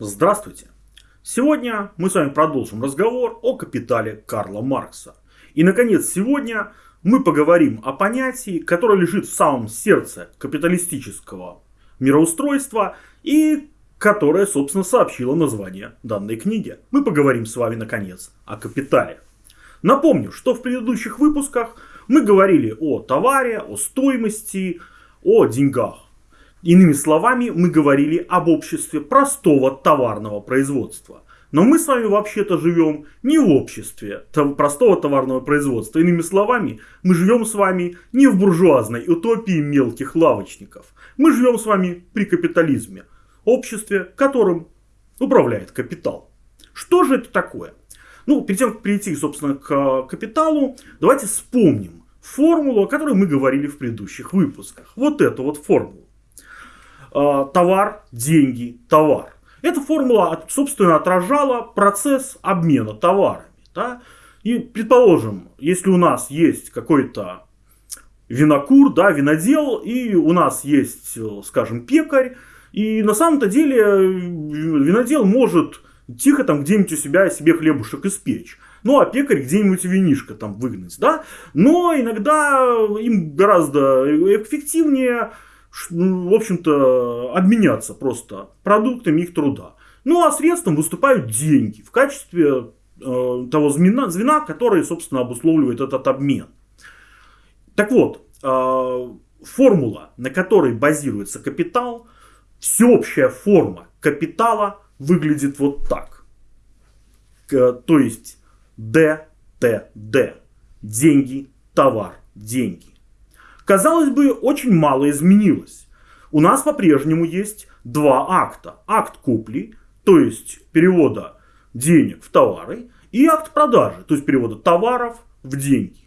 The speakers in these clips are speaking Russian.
Здравствуйте! Сегодня мы с вами продолжим разговор о капитале Карла Маркса. И, наконец, сегодня мы поговорим о понятии, которое лежит в самом сердце капиталистического мироустройства и которое, собственно, сообщило название данной книги. Мы поговорим с вами, наконец, о капитале. Напомню, что в предыдущих выпусках мы говорили о товаре, о стоимости, о деньгах. Иными словами, мы говорили об обществе простого товарного производства. Но мы с вами вообще-то живем не в обществе простого товарного производства. Иными словами, мы живем с вами не в буржуазной утопии мелких лавочников. Мы живем с вами при капитализме. Обществе, которым управляет капитал. Что же это такое? Ну, перед тем, как перейти, собственно, к капиталу, давайте вспомним формулу, о которой мы говорили в предыдущих выпусках. Вот эту вот формулу. А, товар, деньги, товар. Эта формула, собственно, отражала процесс обмена товарами. Да? И, предположим, если у нас есть какой-то винокур, да, винодел, и у нас есть, скажем, пекарь, и на самом-то деле винодел может тихо там где-нибудь у себя себе хлебушек испечь. Ну, а пекарь где-нибудь винишко там выгнать, да. Но иногда им гораздо эффективнее ну, в общем-то, обменяться просто продуктами их труда. Ну а средством выступают деньги в качестве э, того звена, звена, которое, собственно, обусловливает этот обмен. Так вот, э, формула, на которой базируется капитал, всеобщая форма капитала выглядит вот так. К, то есть ДТД. Деньги, товар, деньги казалось бы, очень мало изменилось. У нас по-прежнему есть два акта. Акт купли, то есть перевода денег в товары, и акт продажи, то есть перевода товаров в деньги.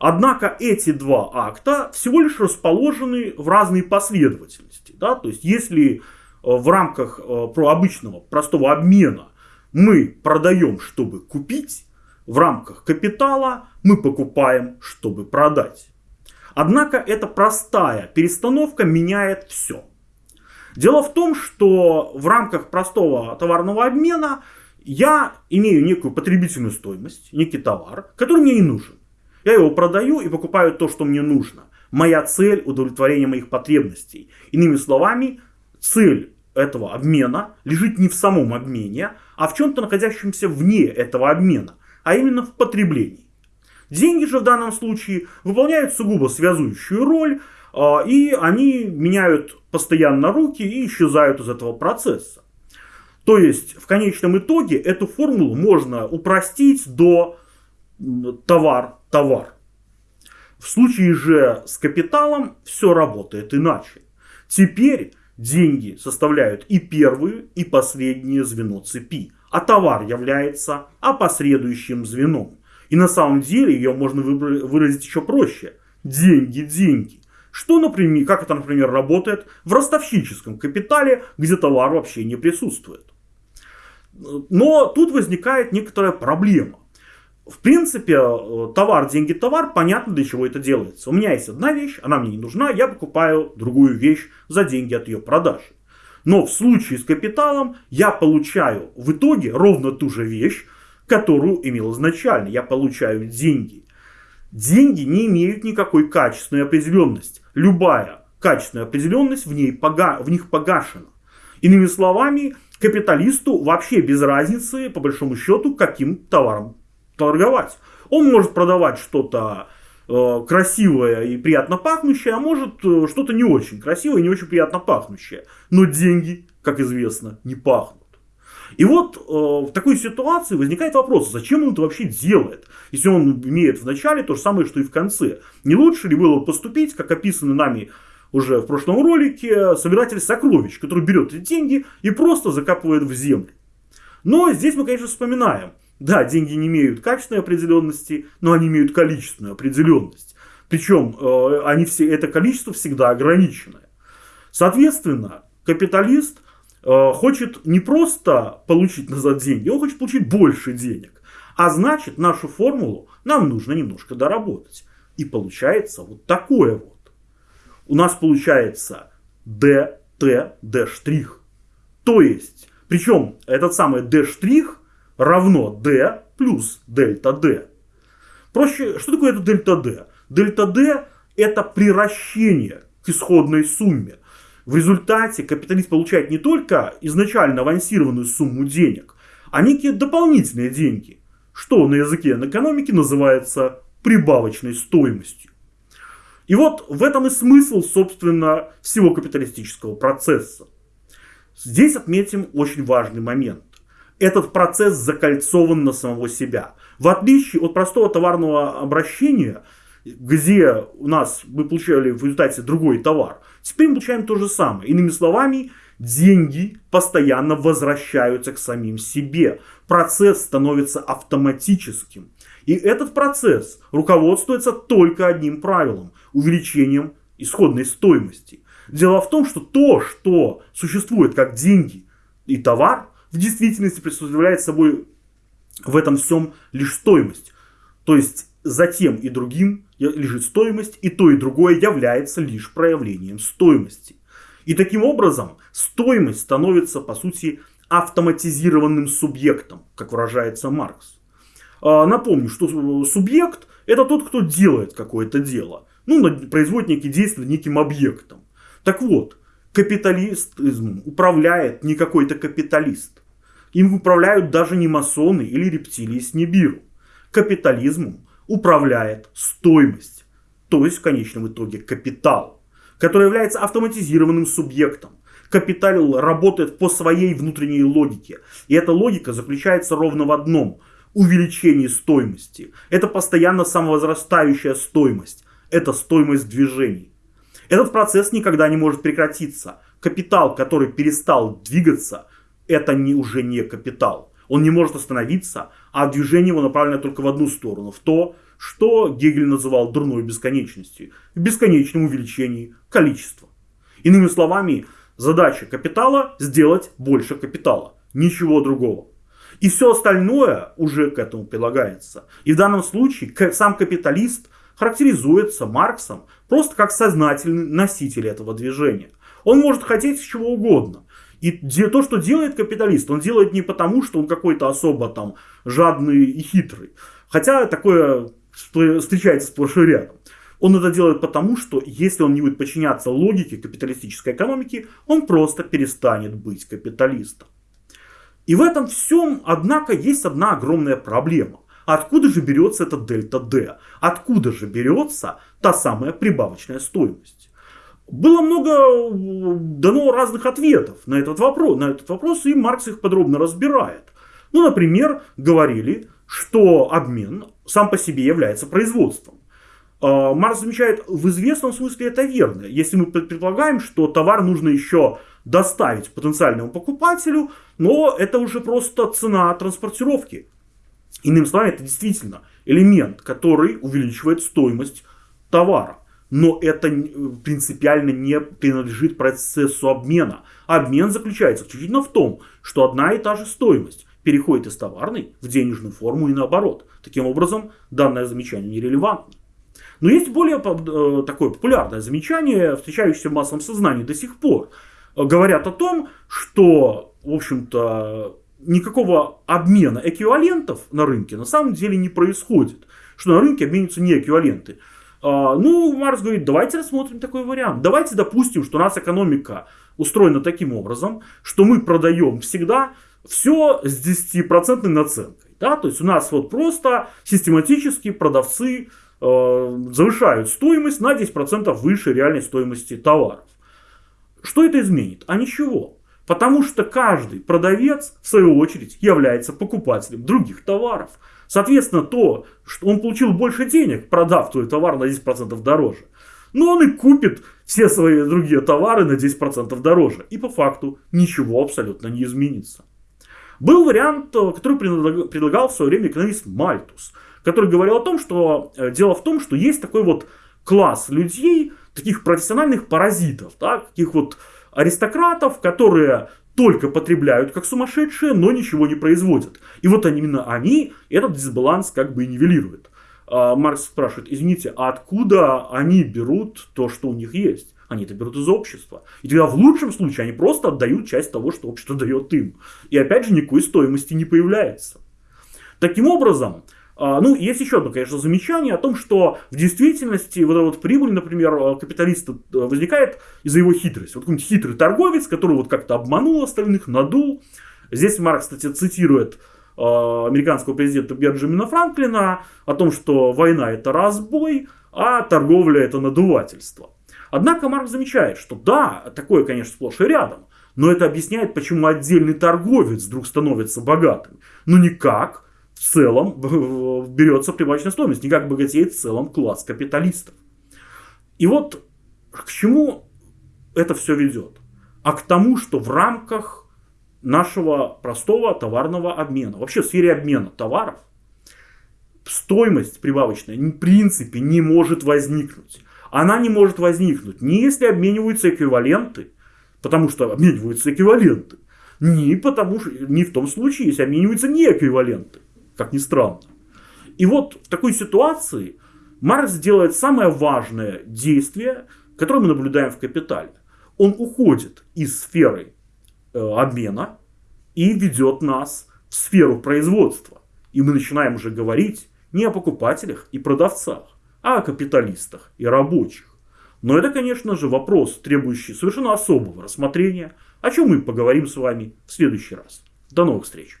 Однако эти два акта всего лишь расположены в разной последовательности. Да? То есть если э, в рамках э, обычного простого обмена мы продаем, чтобы купить, в рамках капитала мы покупаем, чтобы продать. Однако эта простая перестановка меняет все. Дело в том, что в рамках простого товарного обмена я имею некую потребительную стоимость, некий товар, который мне не нужен. Я его продаю и покупаю то, что мне нужно. Моя цель – удовлетворение моих потребностей. Иными словами, цель этого обмена лежит не в самом обмене, а в чем-то находящемся вне этого обмена, а именно в потреблении. Деньги же в данном случае выполняют сугубо связующую роль, а, и они меняют постоянно руки и исчезают из этого процесса. То есть, в конечном итоге, эту формулу можно упростить до товар-товар. В случае же с капиталом все работает иначе. Теперь деньги составляют и первое, и последнее звено цепи, а товар является опосредующим звеном. И на самом деле ее можно выразить еще проще. Деньги, деньги. Что, например, как это, например, работает в ростовщическом капитале, где товар вообще не присутствует. Но тут возникает некоторая проблема. В принципе, э, товар, деньги, товар, понятно, для чего это делается. У меня есть одна вещь, она мне не нужна, я покупаю другую вещь за деньги от ее продажи. Но в случае с капиталом я получаю в итоге ровно ту же вещь, которую имел изначально. Я получаю деньги. Деньги не имеют никакой качественной определенности. Любая качественная определенность в, ней пога в них погашена. Иными словами, капиталисту вообще без разницы, по большому счету, каким товаром торговать. Он может продавать что-то э, красивое и приятно пахнущее, а может э, что-то не очень красивое и не очень приятно пахнущее. Но деньги, как известно, не пахнут. И вот э, в такой ситуации возникает вопрос, зачем он это вообще делает, если он имеет в начале то же самое, что и в конце. Не лучше ли было поступить, как описано нами уже в прошлом ролике, собиратель сокровищ, который берет эти деньги и просто закапывает в землю. Но здесь мы, конечно, вспоминаем, да, деньги не имеют качественной определенности, но они имеют количественную определенность. Причем э, они все, это количество всегда ограниченное. Соответственно, капиталист хочет не просто получить назад деньги, он хочет получить больше денег. А значит, нашу формулу нам нужно немножко доработать. И получается вот такое вот. У нас получается dt, d'. То есть, Причем этот самый d' равно d плюс дельта d. Проще, что такое это дельта d? Дельта d это приращение к исходной сумме. В результате капиталист получает не только изначально авансированную сумму денег, а некие дополнительные деньги, что на языке экономики называется прибавочной стоимостью. И вот в этом и смысл, собственно, всего капиталистического процесса. Здесь отметим очень важный момент. Этот процесс закольцован на самого себя. В отличие от простого товарного обращения, где у нас мы получали в результате другой товар, теперь мы получаем то же самое. Иными словами, деньги постоянно возвращаются к самим себе. Процесс становится автоматическим. И этот процесс руководствуется только одним правилом – увеличением исходной стоимости. Дело в том, что то, что существует как деньги и товар, в действительности представляет собой в этом всем лишь стоимость. То есть за тем и другим лежит стоимость, и то и другое является лишь проявлением стоимости. И таким образом стоимость становится, по сути, автоматизированным субъектом, как выражается Маркс. А, напомню, что субъект это тот, кто делает какое-то дело. Ну, производит некие действия неким объектом. Так вот, капитализмом управляет не какой-то капиталист. Им управляют даже не масоны или рептилии с Нибиру. Капитализмом управляет стоимость, то есть в конечном итоге капитал, который является автоматизированным субъектом. Капитал работает по своей внутренней логике. И эта логика заключается ровно в одном – увеличении стоимости. Это постоянно самовозрастающая стоимость. Это стоимость движений. Этот процесс никогда не может прекратиться. Капитал, который перестал двигаться, это не, уже не капитал. Он не может остановиться, а движение его направлено только в одну сторону, в то, что Гегель называл дурной бесконечностью, в бесконечном увеличении количества. Иными словами, задача капитала сделать больше капитала, ничего другого. И все остальное уже к этому прилагается. И в данном случае сам капиталист характеризуется Марксом просто как сознательный носитель этого движения. Он может хотеть чего угодно. И то, что делает капиталист, он делает не потому, что он какой-то особо там жадный и хитрый. Хотя такое встречается сплошь и рядом. Он это делает потому, что если он не будет подчиняться логике капиталистической экономики, он просто перестанет быть капиталистом. И в этом всем, однако, есть одна огромная проблема. Откуда же берется эта дельта D? Откуда же берется та самая прибавочная стоимость? Было много э, дано разных ответов на этот вопрос, на этот вопрос и Маркс их подробно разбирает. Ну, например, говорили, что обмен сам по себе является производством. А, Маркс замечает, в известном смысле это верно. Если мы предполагаем, что товар нужно еще доставить потенциальному покупателю, но это уже просто цена транспортировки. Иными словами, это действительно элемент, который увеличивает стоимость товара. Но это принципиально не принадлежит процессу обмена. Обмен заключается исключительно в том, что одна и та же стоимость переходит из товарной в денежную форму и наоборот. Таким образом, данное замечание нерелевантно. Но есть более э, такое популярное замечание, встречающееся в массовом сознании до сих пор. Говорят о том, что, в общем-то, никакого обмена эквивалентов на рынке на самом деле не происходит. Что на рынке обмениваются не эквиваленты. А, ну, Марс говорит, давайте рассмотрим такой вариант. Давайте допустим, что у нас экономика устроена таким образом, что мы продаем всегда все с 10% наценкой. Да? То есть у нас вот просто систематически продавцы э, завышают стоимость на 10% выше реальной стоимости товаров. Что это изменит? А ничего. Потому что каждый продавец, в свою очередь, является покупателем других товаров. Соответственно, то, что он получил больше денег, продав твой товар на 10% дороже. Но он и купит все свои другие товары на 10% дороже. И по факту ничего абсолютно не изменится. Был вариант, э, который предлагал в свое время экономист Мальтус, который говорил о том, что э, дело в том, что есть такой вот класс людей, таких профессиональных паразитов, да, таких вот аристократов, которые только потребляют как сумасшедшие, но ничего не производят. И вот именно они этот дисбаланс как бы и нивелируют. А Маркс спрашивает, извините, а откуда они берут то, что у них есть? Они это берут из общества. И тогда в лучшем случае они просто отдают часть того, что общество дает им. И опять же никакой стоимости не появляется. Таким образом, ну, есть еще одно, конечно, замечание о том, что в действительности вот эта вот прибыль, например, а, капиталиста э, возникает из-за его хитрости. Вот какой-нибудь хитрый торговец, который вот как-то обманул остальных, надул. Здесь Маркс, кстати, цитирует а, американского президента Бенджамина Франклина о том, что война это разбой, а торговля это надувательство. Однако Маркс замечает, что да, такое, конечно, сплошь и рядом, но это объясняет, почему отдельный торговец вдруг становится богатым. Но никак в целом берется прибавочная стоимость, не как богатеет в целом класс капиталистов. И вот к чему это все ведет? А к тому, что в рамках нашего простого товарного обмена, вообще в сфере обмена товаров, стоимость прибавочная в принципе не может возникнуть. Она не может возникнуть ни если обмениваются эквиваленты, потому что обмениваются эквиваленты, ни, потому, ни в том случае, если обмениваются не эквиваленты как ни странно. И вот в такой ситуации Маркс делает самое важное действие, которое мы наблюдаем в «Капитале». Он уходит из сферы э, обмена и ведет нас в сферу производства. И мы начинаем уже говорить не о покупателях и продавцах, а о капиталистах и рабочих. Но это, конечно же, вопрос, требующий совершенно особого рассмотрения, о чем мы поговорим с вами в следующий раз. До новых встреч!